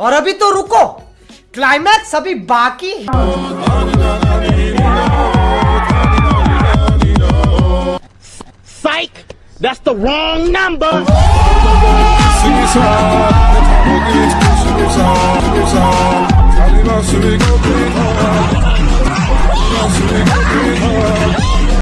और अभी तो रुको क्लाइमैक्स अभी बाकी psych that's wrong number super